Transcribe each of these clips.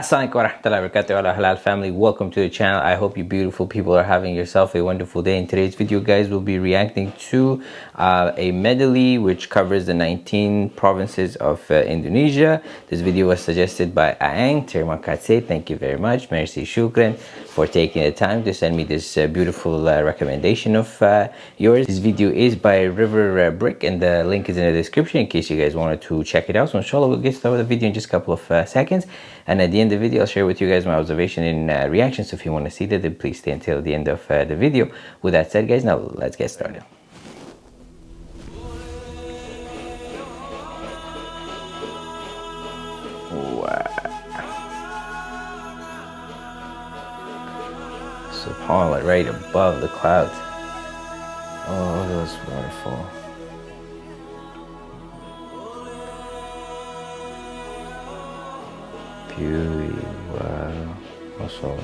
Assalamualaikum warahmatullahi wabarakatuh. Ala halal family. Welcome to the channel. I hope you beautiful people are having yourself a wonderful day. In today's video guys we'll be reacting to uh, a medley which covers the 19 provinces of uh, indonesia. This video was suggested by aang terima kasih. Thank you very much. Merci shukran for taking the time to send me this uh, beautiful uh, recommendation of uh, yours. This video is by river uh, brick and the link is in the description in case you guys wanted to check it out. So inshallah we'll get started with the video in just a couple of seconds. And at the end the video, I'll share with you guys my observation and uh, reaction. So if you want to see that, then please stay until the end of uh, the video. With that said, guys, now let's get started. Wow. SubhanAllah, right above the clouds. Oh, those waterfall. Wow. Also.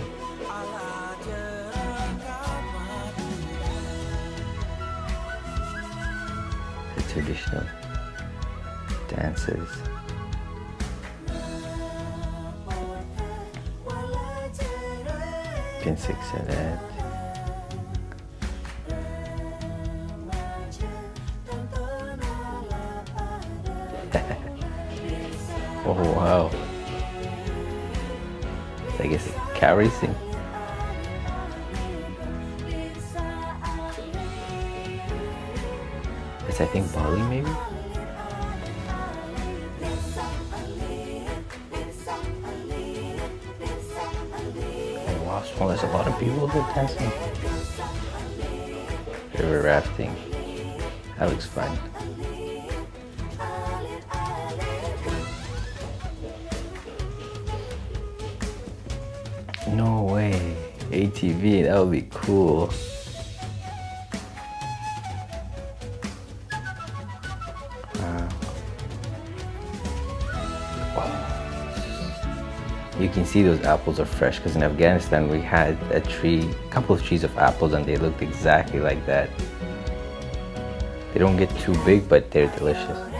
The traditional dances. Pinsik Salat. Car. It's I think Bali maybe? Oh wow, well, there's a lot of people that dancing. River rafting. That looks fun. No way. ATV, that would be cool. Uh, you can see those apples are fresh because in Afghanistan we had a tree, a couple of trees of apples and they looked exactly like that. They don't get too big but they're delicious.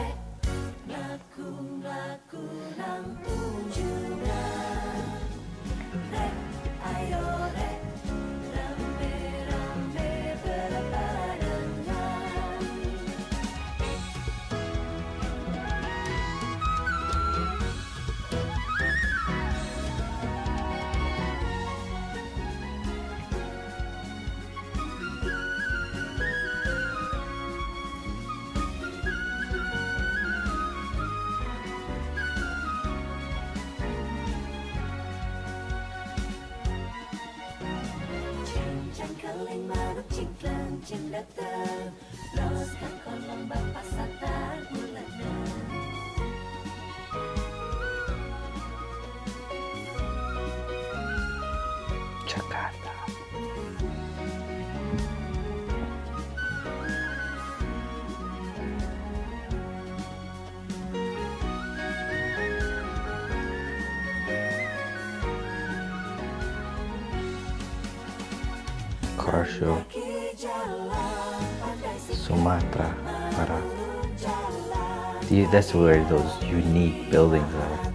cengkeling marut cingklang datang Los kan kon lombang pasar Car. Sumatra Barat. That's where those unique buildings are.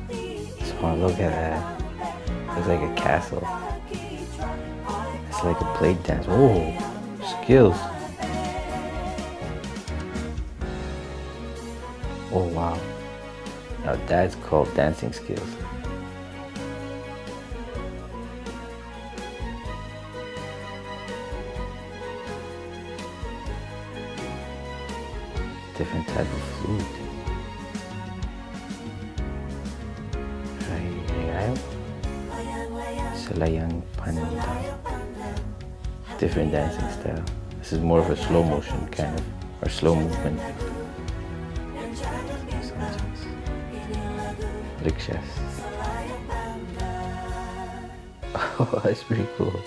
So look at that. It's like a castle. It's like a plate dance. Oh, skills. Oh wow. Now that's called dancing skills. Different type of flute. Selayang Pandang different dancing style. This is more of a slow motion kind of, or slow movement. Rickshaws. Oh, that's pretty cool.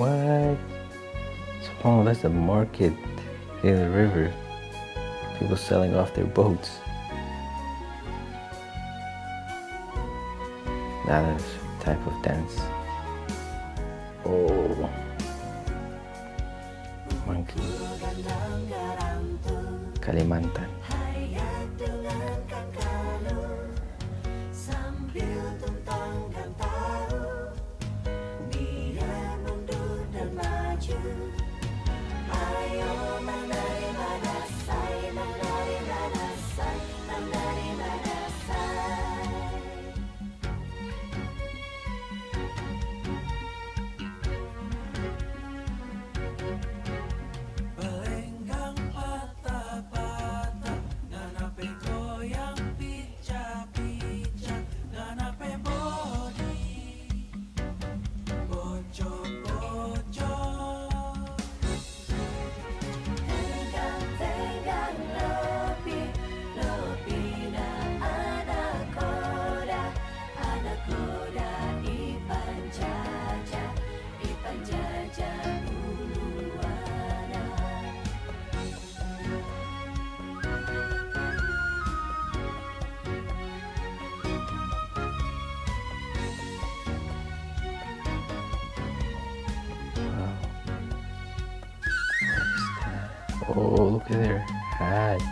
What? Oh, that's a market in the river. People selling off their boats. Another type of dance. Oh, monkey. Kalimantan. Oh, look at their hats.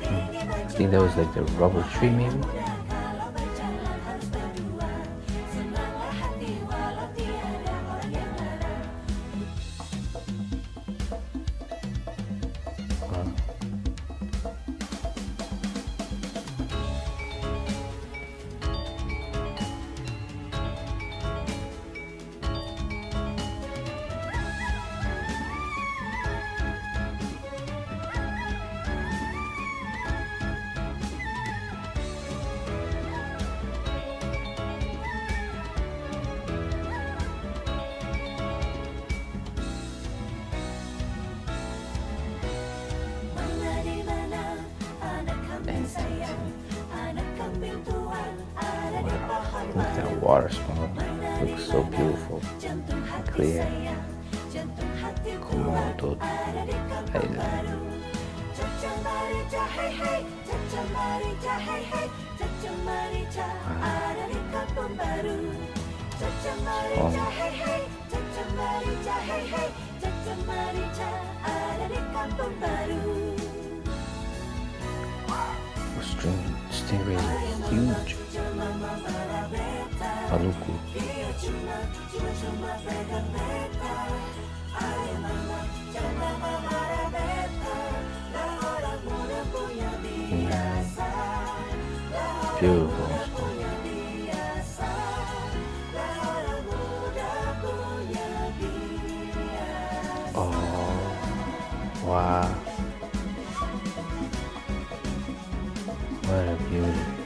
Hmm. I think that was like the rubber tree maybe. That water spawn. Looks so beautiful. Clear. Komodo Island. Wow, string, stingrays are huge. Maluku. Beautiful. Oh, wow. What a beauty.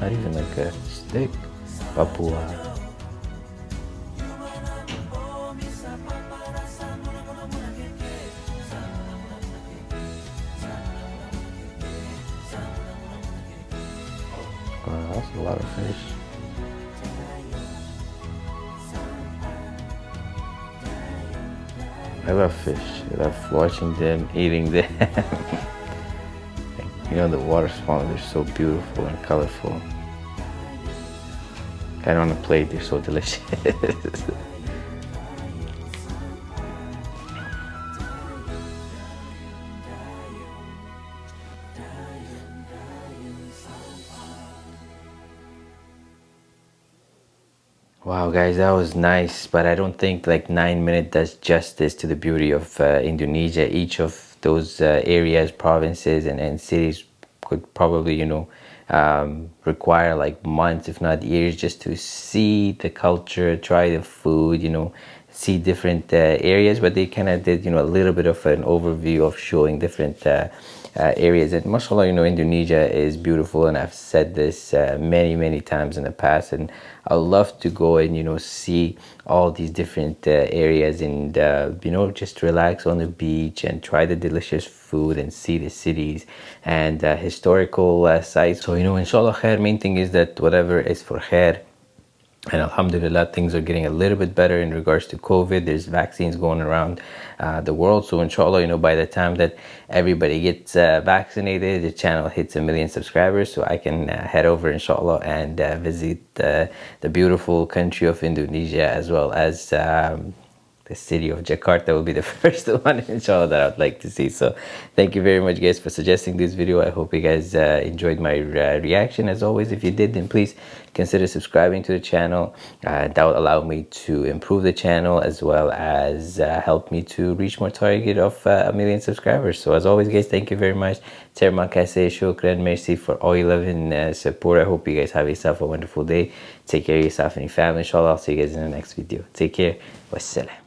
Not even like a stick. Papua. Wow, that's a lot of fish. I love fish. I love watching them, eating them. you know, the waterfalls they're so beautiful and colorful. I don't on a plate, they're so delicious. Wow, guys, that was nice, but I don't think like nine minutes does justice to the beauty of uh, Indonesia. Each of those uh, areas, provinces, and, and cities could probably, you know, um, require like months, if not years, just to see the culture, try the food, you know, see different uh, areas. But they kind of did, you know, a little bit of an overview of showing different uh, uh, areas. And mashallah, you know, Indonesia is beautiful, and I've said this uh, many, many times in the past. And I love to go and you know see all these different uh, areas and uh, you know just relax on the beach and try the delicious food and see the cities and historical sites. So you know, inshallah, khair. Main thing is that whatever is for khair and alhamdulillah things are getting a little bit better in regards to covid there's vaccines going around uh, the world so inshallah you know by the time that everybody gets uh, vaccinated the channel hits a million subscribers so i can uh, head over inshallah and uh, visit the beautiful country of indonesia as well as um, the city of Jakarta will be the first one inshallah that I would like to see. So thank you very much guys for suggesting this video. I hope you guys uh, enjoyed my uh, reaction. As always if you did then please consider subscribing to the channel. Uh, that will allow me to improve the channel as well as uh, help me to reach more target of uh, a million subscribers. So as always guys thank you very much. Terma kasih shukran merci for all your love and uh, support. I hope you guys have yourself a wonderful day. Take care of yourself and your family. Inshallah I'll see you guys in the next video. Take care. Wassalam